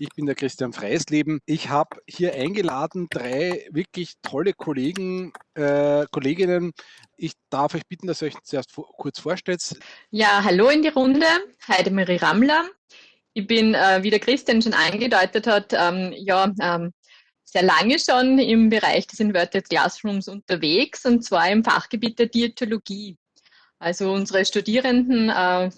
Ich bin der Christian Freisleben. Ich habe hier eingeladen drei wirklich tolle Kollegen, äh, Kolleginnen. Ich darf euch bitten, dass ihr euch zuerst kurz vorstellt. Ja, hallo in die Runde. Heidemarie Rammler. Ich bin, äh, wie der Christian schon angedeutet hat, ähm, ja, ähm, sehr lange schon im Bereich des Inverted Classrooms unterwegs und zwar im Fachgebiet der Diätologie. Also unsere Studierenden äh,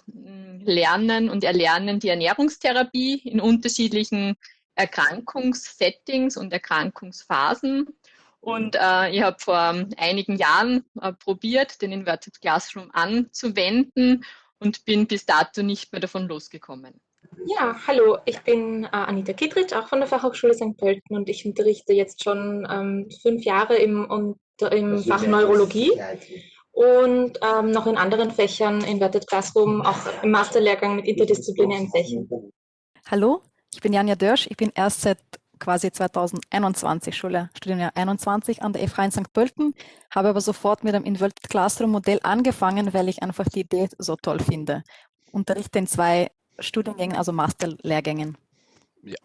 lernen und erlernen die Ernährungstherapie in unterschiedlichen Erkrankungssettings und Erkrankungsphasen. Und äh, ich habe vor einigen Jahren äh, probiert, den Inverted Classroom anzuwenden und bin bis dato nicht mehr davon losgekommen. Ja, hallo, ich bin äh, Anita Kittritsch, auch von der Fachhochschule St. Pölten und ich unterrichte jetzt schon ähm, fünf Jahre im, unter, im Fach Neurologie und ähm, noch in anderen Fächern, Inverted Classroom, auch im Masterlehrgang mit interdisziplinären Fächern. Hallo, ich bin Janja Dörsch. Ich bin erst seit quasi 2021 Schule, Studienjahr 21 an der FH in St. Pölten, habe aber sofort mit dem Inverted Classroom Modell angefangen, weil ich einfach die Idee so toll finde. Unterrichte in zwei Studiengängen, also Masterlehrgängen. Ja.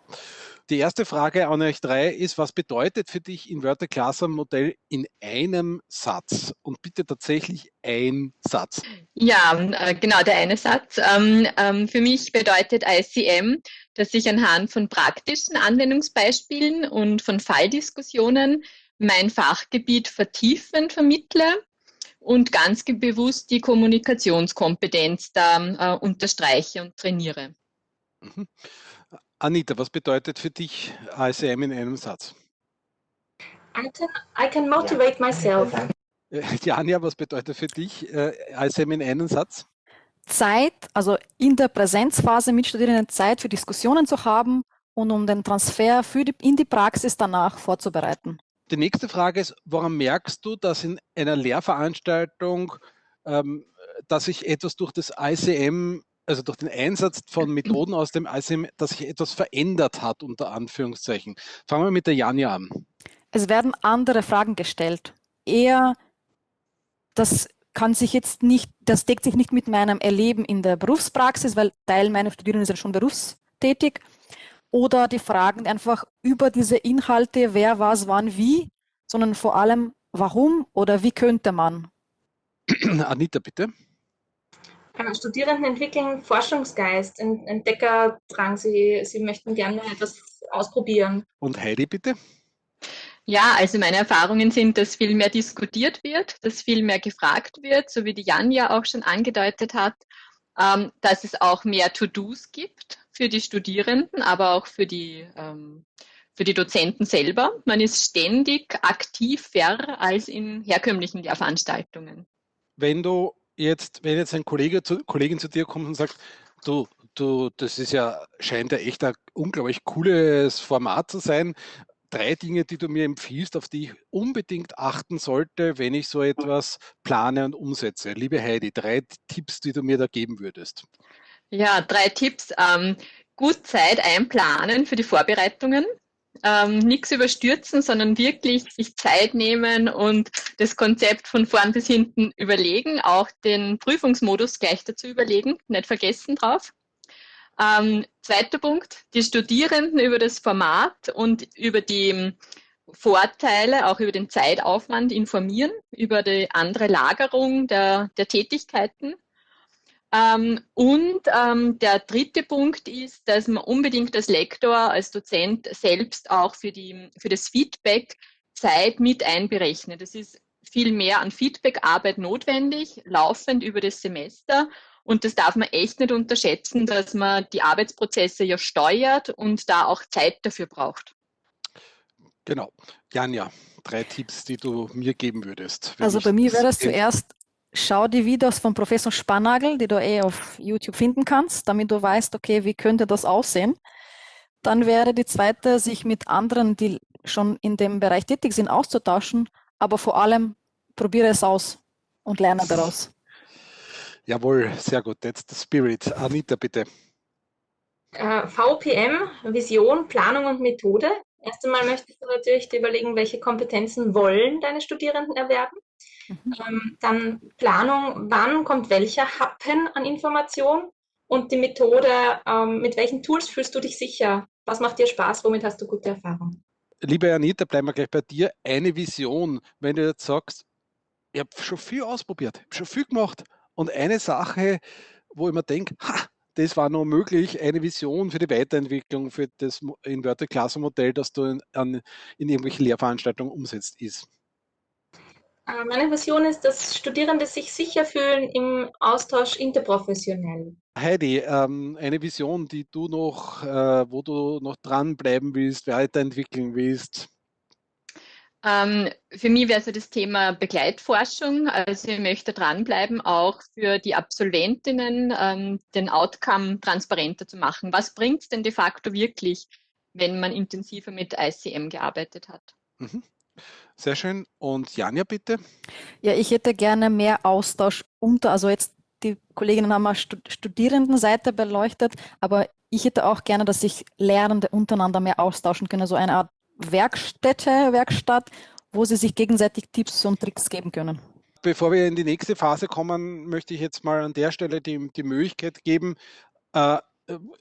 Die erste Frage an euch drei ist, was bedeutet für dich Inverted Classroom Modell in einem Satz? Und bitte tatsächlich ein Satz. Ja, äh, genau, der eine Satz. Ähm, ähm, für mich bedeutet ICM, dass ich anhand von praktischen Anwendungsbeispielen und von Falldiskussionen mein Fachgebiet vertiefend vermittle und ganz bewusst die Kommunikationskompetenz da äh, unterstreiche und trainiere. Mhm. Anita, was bedeutet für dich ASM in einem Satz? I can, I can motivate myself. Janja, was bedeutet für dich äh, ASM in einem Satz? Zeit, also in der Präsenzphase mit Studierenden Zeit für Diskussionen zu haben und um den Transfer für die, in die Praxis danach vorzubereiten. Die nächste Frage ist, woran merkst du, dass in einer Lehrveranstaltung, ähm, dass sich etwas durch das ICM also durch den Einsatz von Methoden aus dem ICM, dass sich etwas verändert hat, unter Anführungszeichen. Fangen wir mit der Janja an. Es werden andere Fragen gestellt. Eher, das kann sich jetzt nicht, das deckt sich nicht mit meinem Erleben in der Berufspraxis, weil Teil meiner Studierenden sind schon berufstätig. Oder die Fragen einfach über diese Inhalte, wer, was, wann, wie, sondern vor allem, warum oder wie könnte man. Anita, bitte. Studierenden entwickeln Forschungsgeist, Entdeckerdrang. Sie, sie möchten gerne etwas ausprobieren. Und Heidi, bitte? Ja, also meine Erfahrungen sind, dass viel mehr diskutiert wird, dass viel mehr gefragt wird, so wie die Jan ja auch schon angedeutet hat, ähm, dass es auch mehr To-Dos gibt für die Studierenden, aber auch für die, ähm, für die Dozenten selber. Man ist ständig aktiver als in herkömmlichen Lehrveranstaltungen. Wenn du jetzt, wenn jetzt ein Kollege zu, Kollegin zu dir kommt und sagt, du, du, das ist ja, scheint ja echt ein unglaublich cooles Format zu sein. Drei Dinge, die du mir empfiehlst, auf die ich unbedingt achten sollte, wenn ich so etwas plane und umsetze. Liebe Heidi, drei Tipps, die du mir da geben würdest. Ja, drei Tipps. Ähm, gut Zeit einplanen für die Vorbereitungen ähm, nichts überstürzen, sondern wirklich sich Zeit nehmen und das Konzept von vorn bis hinten überlegen, auch den Prüfungsmodus gleich dazu überlegen, nicht vergessen drauf. Ähm, zweiter Punkt, die Studierenden über das Format und über die Vorteile, auch über den Zeitaufwand informieren, über die andere Lagerung der, der Tätigkeiten ähm, und ähm, der dritte Punkt ist, dass man unbedingt als Lektor, als Dozent selbst auch für, die, für das Feedback Zeit mit einberechnet. Es ist viel mehr an Feedbackarbeit notwendig, laufend über das Semester. Und das darf man echt nicht unterschätzen, dass man die Arbeitsprozesse ja steuert und da auch Zeit dafür braucht. Genau. Janja, drei Tipps, die du mir geben würdest. Also bei mir wäre das zuerst schau die Videos von Professor Spannagel, die du eh auf YouTube finden kannst, damit du weißt, okay, wie könnte das aussehen. Dann wäre die zweite, sich mit anderen, die schon in dem Bereich tätig sind, auszutauschen, aber vor allem probiere es aus und lerne daraus. Jawohl, sehr gut. That's the spirit. Anita, bitte. Uh, VPM, Vision, Planung und Methode. Erst einmal möchtest du natürlich überlegen, welche Kompetenzen wollen deine Studierenden erwerben. Mhm. Ähm, dann Planung, wann kommt welcher Happen an Information und die Methode, ähm, mit welchen Tools fühlst du dich sicher, was macht dir Spaß, womit hast du gute Erfahrungen? Liebe Anita, bleiben wir gleich bei dir. Eine Vision, wenn du jetzt sagst, ich habe schon viel ausprobiert, habe schon viel gemacht und eine Sache, wo ich mir denke, ha, das war noch möglich, eine Vision für die Weiterentwicklung, für das Inverted Classroom Modell, das du in, an, in irgendwelchen Lehrveranstaltungen umsetzt, ist? Äh, meine Vision ist, dass Studierende sich sicher fühlen im Austausch interprofessionell. Heidi, ähm, eine Vision, die du noch, äh, wo du noch dranbleiben willst, weiterentwickeln willst? Ähm, für mich wäre so das Thema Begleitforschung. Also ich möchte dranbleiben, auch für die Absolventinnen ähm, den Outcome transparenter zu machen. Was bringt es denn de facto wirklich, wenn man intensiver mit ICM gearbeitet hat? Mhm. Sehr schön. Und Janja, bitte. Ja, ich hätte gerne mehr Austausch unter, also jetzt die Kolleginnen haben mal Studierendenseite beleuchtet, aber ich hätte auch gerne, dass sich Lehrende untereinander mehr austauschen können, so eine Art Werkstätte, Werkstatt, wo sie sich gegenseitig Tipps und Tricks geben können. Bevor wir in die nächste Phase kommen, möchte ich jetzt mal an der Stelle die, die Möglichkeit geben, äh,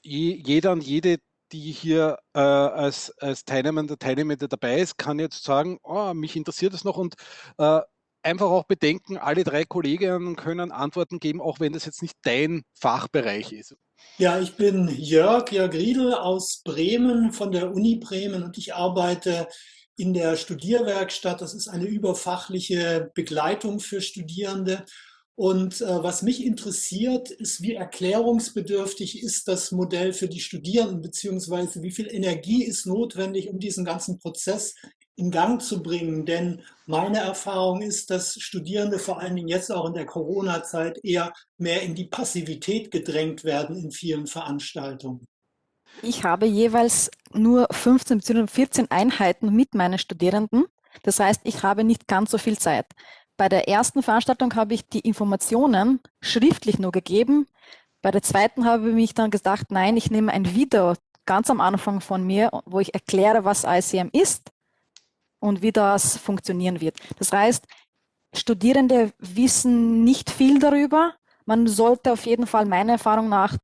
jeder und jede, die hier äh, als, als Teilnehmender, Teilnehmende dabei ist, kann jetzt sagen, oh, mich interessiert es noch und äh, einfach auch bedenken, alle drei Kolleginnen können Antworten geben, auch wenn das jetzt nicht dein Fachbereich ist. Ja, ich bin Jörg, Jörg Riedel aus Bremen von der Uni Bremen und ich arbeite in der Studierwerkstatt. Das ist eine überfachliche Begleitung für Studierende. Und äh, was mich interessiert, ist, wie erklärungsbedürftig ist das Modell für die Studierenden, beziehungsweise wie viel Energie ist notwendig, um diesen ganzen Prozess in Gang zu bringen. Denn meine Erfahrung ist, dass Studierende vor allen Dingen jetzt auch in der Corona-Zeit eher mehr in die Passivität gedrängt werden in vielen Veranstaltungen. Ich habe jeweils nur 15 bzw. 14 Einheiten mit meinen Studierenden. Das heißt, ich habe nicht ganz so viel Zeit. Bei der ersten Veranstaltung habe ich die Informationen schriftlich nur gegeben. Bei der zweiten habe ich mich dann gesagt, nein, ich nehme ein Video ganz am Anfang von mir, wo ich erkläre, was ICM ist und wie das funktionieren wird. Das heißt, Studierende wissen nicht viel darüber. Man sollte auf jeden Fall meiner Erfahrung nach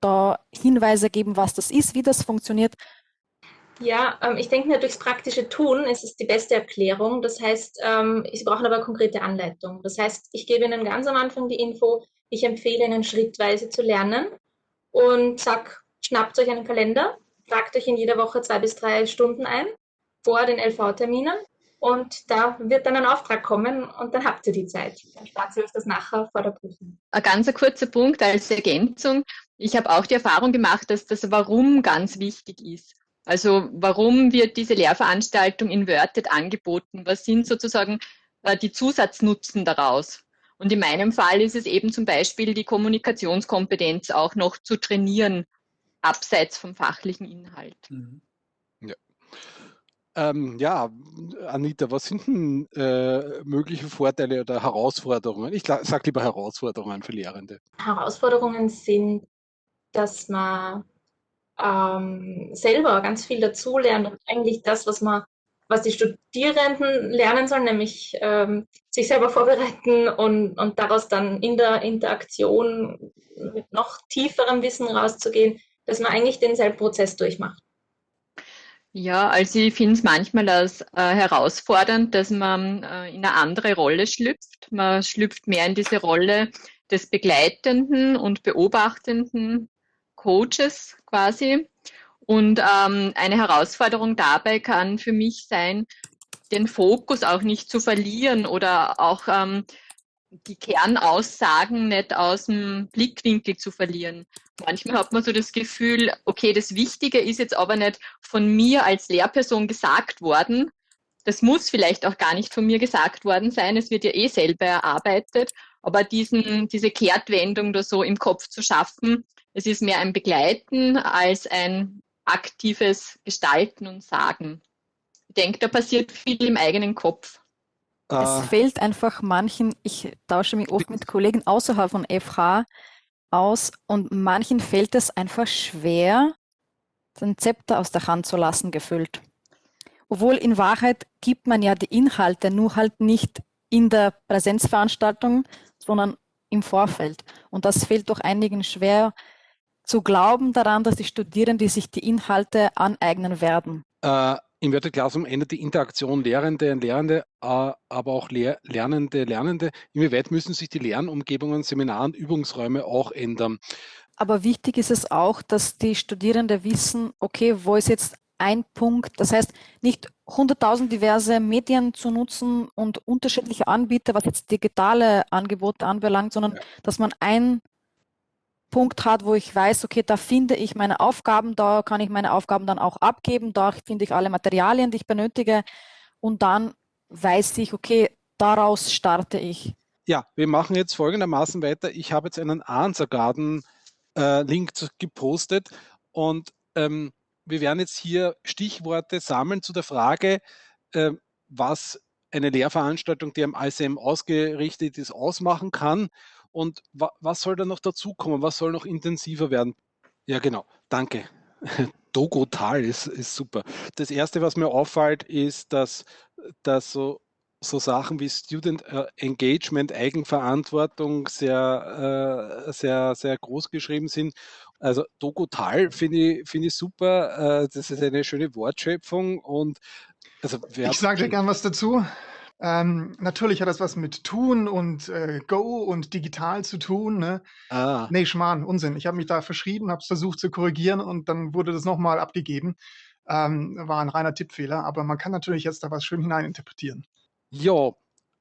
da Hinweise geben, was das ist, wie das funktioniert. Ja, ähm, ich denke mir, durchs praktische Tun ist es die beste Erklärung. Das heißt, ähm, Sie brauchen aber konkrete Anleitung. Das heißt, ich gebe Ihnen ganz am Anfang die Info, ich empfehle Ihnen schrittweise zu lernen und sag, schnappt euch einen Kalender, tragt euch in jeder Woche zwei bis drei Stunden ein vor den LV-Terminen und da wird dann ein Auftrag kommen und dann habt ihr die Zeit. Dann spart ihr euch das nachher vor der Prüfung. Ein ganz kurzer Punkt als Ergänzung. Ich habe auch die Erfahrung gemacht, dass das Warum ganz wichtig ist. Also warum wird diese Lehrveranstaltung inverted angeboten? Was sind sozusagen äh, die Zusatznutzen daraus? Und in meinem Fall ist es eben zum Beispiel die Kommunikationskompetenz auch noch zu trainieren, abseits vom fachlichen Inhalt. Mhm. Ähm, ja, Anita, was sind denn äh, mögliche Vorteile oder Herausforderungen? Ich sage lieber Herausforderungen für Lehrende. Herausforderungen sind, dass man ähm, selber ganz viel dazulernt und eigentlich das, was man, was die Studierenden lernen sollen, nämlich ähm, sich selber vorbereiten und, und daraus dann in der Interaktion mit noch tieferem Wissen rauszugehen, dass man eigentlich denselben Prozess durchmacht. Ja, also ich finde es manchmal als äh, herausfordernd, dass man äh, in eine andere Rolle schlüpft. Man schlüpft mehr in diese Rolle des begleitenden und beobachtenden Coaches quasi. Und ähm, eine Herausforderung dabei kann für mich sein, den Fokus auch nicht zu verlieren oder auch ähm, die Kernaussagen nicht aus dem Blickwinkel zu verlieren. Manchmal hat man so das Gefühl, okay, das Wichtige ist jetzt aber nicht von mir als Lehrperson gesagt worden. Das muss vielleicht auch gar nicht von mir gesagt worden sein. Es wird ja eh selber erarbeitet. Aber diesen, diese Kehrtwendung da so im Kopf zu schaffen, es ist mehr ein Begleiten als ein aktives Gestalten und Sagen. Ich denke, da passiert viel im eigenen Kopf. Es äh, fehlt einfach manchen, ich tausche mich oft mit Kollegen außerhalb von FH aus und manchen fällt es einfach schwer, den Zepter aus der Hand zu lassen, gefüllt. Obwohl in Wahrheit gibt man ja die Inhalte nur halt nicht in der Präsenzveranstaltung, sondern im Vorfeld. Und das fällt doch einigen schwer, zu glauben daran, dass die Studierenden sich die Inhalte aneignen werden? Äh, Im Virtual Classroom ändert die Interaktion Lehrende und Lehrende, äh, aber auch Lehr Lernende, Lernende. Inwieweit müssen sich die Lernumgebungen, Seminaren, Übungsräume auch ändern? Aber wichtig ist es auch, dass die Studierenden wissen, okay, wo ist jetzt ein Punkt, das heißt nicht 100.000 diverse Medien zu nutzen und unterschiedliche Anbieter, was jetzt digitale Angebote anbelangt, sondern ja. dass man einen Punkt hat, wo ich weiß, okay, da finde ich meine Aufgaben, da kann ich meine Aufgaben dann auch abgeben, da finde ich alle Materialien, die ich benötige und dann weiß ich, okay, daraus starte ich. Ja, wir machen jetzt folgendermaßen weiter. Ich habe jetzt einen Answer Garden äh, gepostet und ähm, wir werden jetzt hier Stichworte sammeln zu der Frage, äh, was eine Lehrveranstaltung, die am ICM ausgerichtet ist, ausmachen kann und wa was soll da noch dazukommen, was soll noch intensiver werden. Ja, genau, danke. Dogotal ist, ist super. Das Erste, was mir auffällt, ist, dass, dass so so Sachen wie Student äh, Engagement, Eigenverantwortung sehr, äh, sehr, sehr groß geschrieben sind. Also Dogotal finde ich, find ich super. Äh, das ist eine schöne Wortschöpfung und also ich sage dir gern was dazu. Ähm, natürlich hat das was mit Tun und äh, Go und digital zu tun. Ne? Ah. Nee, Schmarrn, Unsinn. Ich habe mich da verschrieben, habe es versucht zu korrigieren und dann wurde das nochmal abgegeben. Ähm, war ein reiner Tippfehler, aber man kann natürlich jetzt da was schön hineininterpretieren. Ja,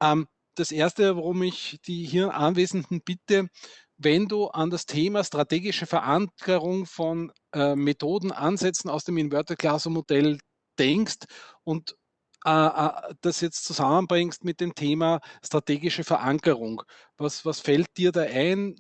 ähm, das Erste, warum ich die hier Anwesenden bitte, wenn du an das Thema strategische Verankerung von äh, Methoden, Ansätzen aus dem Inverted Classroom Modell denkst und das jetzt zusammenbringst mit dem Thema strategische Verankerung. Was, was fällt dir da ein?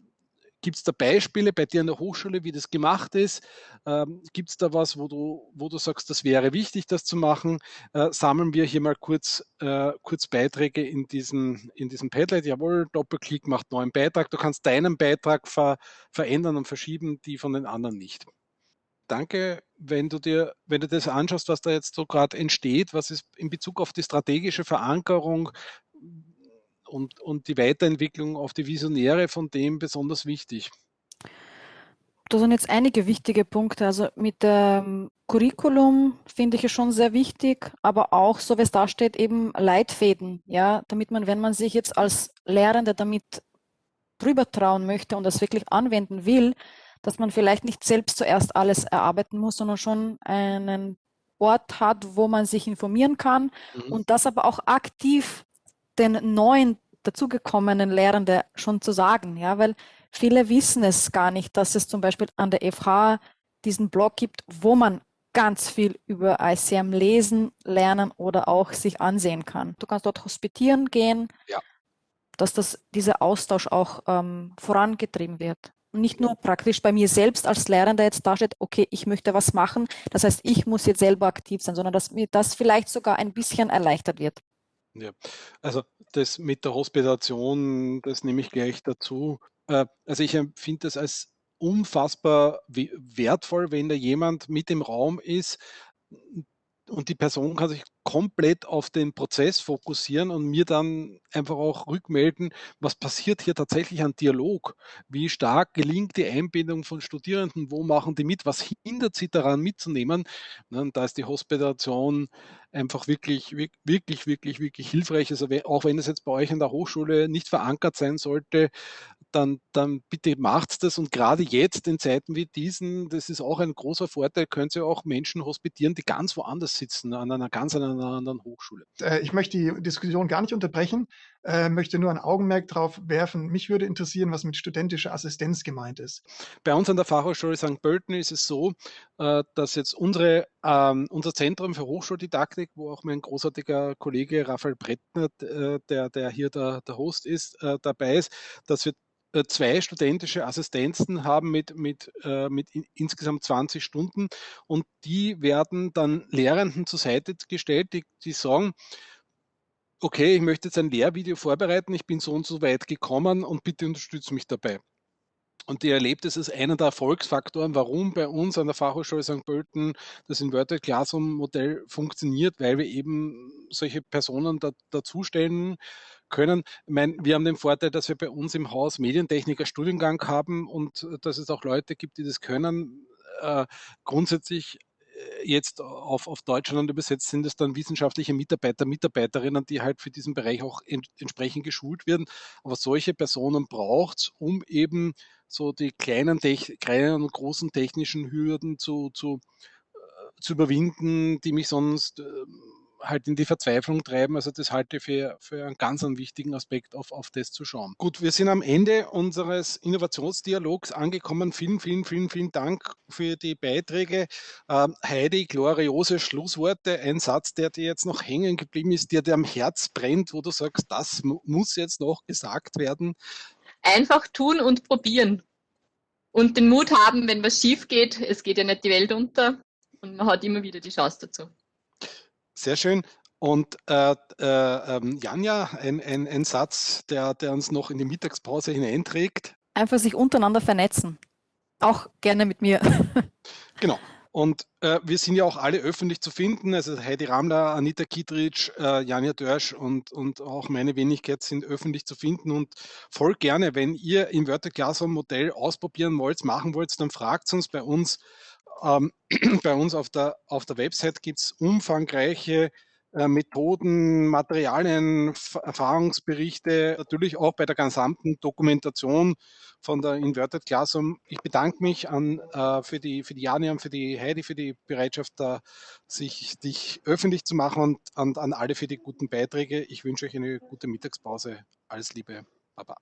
Gibt es da Beispiele bei dir an der Hochschule, wie das gemacht ist? Ähm, Gibt es da was, wo du, wo du sagst, das wäre wichtig, das zu machen? Äh, sammeln wir hier mal kurz, äh, kurz Beiträge in diesem, in diesem Padlet. Jawohl, Doppelklick macht neuen Beitrag. Du kannst deinen Beitrag ver, verändern und verschieben, die von den anderen nicht. Danke, wenn du dir, wenn du das anschaust, was da jetzt so gerade entsteht, was ist in Bezug auf die strategische Verankerung, und, und die Weiterentwicklung auf die Visionäre von dem besonders wichtig? Da sind jetzt einige wichtige Punkte. Also mit dem Curriculum finde ich es schon sehr wichtig, aber auch, so wie es da steht, eben Leitfäden, ja, damit man, wenn man sich jetzt als Lehrende damit drüber trauen möchte und das wirklich anwenden will, dass man vielleicht nicht selbst zuerst alles erarbeiten muss, sondern schon einen Ort hat, wo man sich informieren kann mhm. und das aber auch aktiv den neuen dazugekommenen Lehrenden schon zu sagen, ja, weil viele wissen es gar nicht, dass es zum Beispiel an der FH diesen Blog gibt, wo man ganz viel über ICM lesen, lernen oder auch sich ansehen kann. Du kannst dort hospitieren gehen, ja. dass das, dieser Austausch auch ähm, vorangetrieben wird. Und nicht nur praktisch bei mir selbst als Lehrender jetzt dasteht, okay, ich möchte was machen, das heißt, ich muss jetzt selber aktiv sein, sondern dass mir das vielleicht sogar ein bisschen erleichtert wird. Ja, also das mit der Hospitation, das nehme ich gleich dazu. Äh, also ich empfinde das als unfassbar wertvoll, wenn da jemand mit im Raum ist und die Person kann sich komplett auf den Prozess fokussieren und mir dann einfach auch rückmelden, was passiert hier tatsächlich an Dialog? Wie stark gelingt die Einbindung von Studierenden? Wo machen die mit? Was hindert sie daran mitzunehmen? Und da ist die Hospitation einfach wirklich, wirklich, wirklich, wirklich hilfreich. Also auch wenn es jetzt bei euch in der Hochschule nicht verankert sein sollte, dann, dann bitte macht das. Und gerade jetzt in Zeiten wie diesen, das ist auch ein großer Vorteil, könnt ihr auch Menschen hospitieren, die ganz woanders sitzen, an einer ganz einer anderen Hochschule. Äh, ich möchte die Diskussion gar nicht unterbrechen, äh, möchte nur ein Augenmerk darauf werfen. Mich würde interessieren, was mit studentischer Assistenz gemeint ist. Bei uns an der Fachhochschule St. Pölten ist es so, äh, dass jetzt unsere, ähm, unser Zentrum für Hochschuldidaktik, wo auch mein großartiger Kollege Raphael Brettner, der, der hier der, der Host ist, dabei ist, dass wir zwei studentische Assistenzen haben mit, mit, äh, mit in, insgesamt 20 Stunden und die werden dann Lehrenden zur Seite gestellt, die, die sagen, okay, ich möchte jetzt ein Lehrvideo vorbereiten, ich bin so und so weit gekommen und bitte unterstütze mich dabei. Und die erlebt es als einer der Erfolgsfaktoren, warum bei uns an der Fachhochschule St. Pölten das Inverted Classroom Modell funktioniert, weil wir eben solche Personen da, dazustellen können. Ich meine, wir haben den Vorteil, dass wir bei uns im Haus Medientechniker Studiengang haben und äh, dass es auch Leute gibt, die das können. Äh, grundsätzlich äh, jetzt auf, auf Deutschland übersetzt sind es dann wissenschaftliche Mitarbeiter, Mitarbeiterinnen, die halt für diesen Bereich auch ent, entsprechend geschult werden. Aber solche Personen braucht es, um eben so die kleinen, kleinen und großen technischen Hürden zu, zu, zu überwinden, die mich sonst äh, halt in die Verzweiflung treiben. Also das halte ich für, für einen ganz einen wichtigen Aspekt, auf, auf das zu schauen. Gut, wir sind am Ende unseres Innovationsdialogs angekommen. Vielen, vielen, vielen, vielen Dank für die Beiträge. Ähm, Heidi, gloriose Schlussworte. Ein Satz, der dir jetzt noch hängen geblieben ist, der dir am Herz brennt, wo du sagst, das muss jetzt noch gesagt werden. Einfach tun und probieren. Und den Mut haben, wenn was schief geht. Es geht ja nicht die Welt unter. Und man hat immer wieder die Chance dazu. Sehr schön. Und äh, äh, ähm, Janja, ein, ein, ein Satz, der, der uns noch in die Mittagspause hineinträgt. Einfach sich untereinander vernetzen. Auch gerne mit mir. genau. Und äh, wir sind ja auch alle öffentlich zu finden. Also Heidi Ramler, Anita Kietritsch, äh, Janja Dörsch und, und auch meine Wenigkeit sind öffentlich zu finden. Und voll gerne, wenn ihr im Wörter Classroom Modell ausprobieren wollt, machen wollt, dann fragt uns bei uns ähm, bei uns auf der, auf der Website gibt es umfangreiche äh, Methoden, Materialien, Erfahrungsberichte, natürlich auch bei der gesamten Dokumentation von der Inverted Classroom. Ich bedanke mich an, äh, für, die, für die Jani und für die Heidi für die Bereitschaft, da sich dich öffentlich zu machen und an, an alle für die guten Beiträge. Ich wünsche euch eine gute Mittagspause. Alles Liebe. Baba.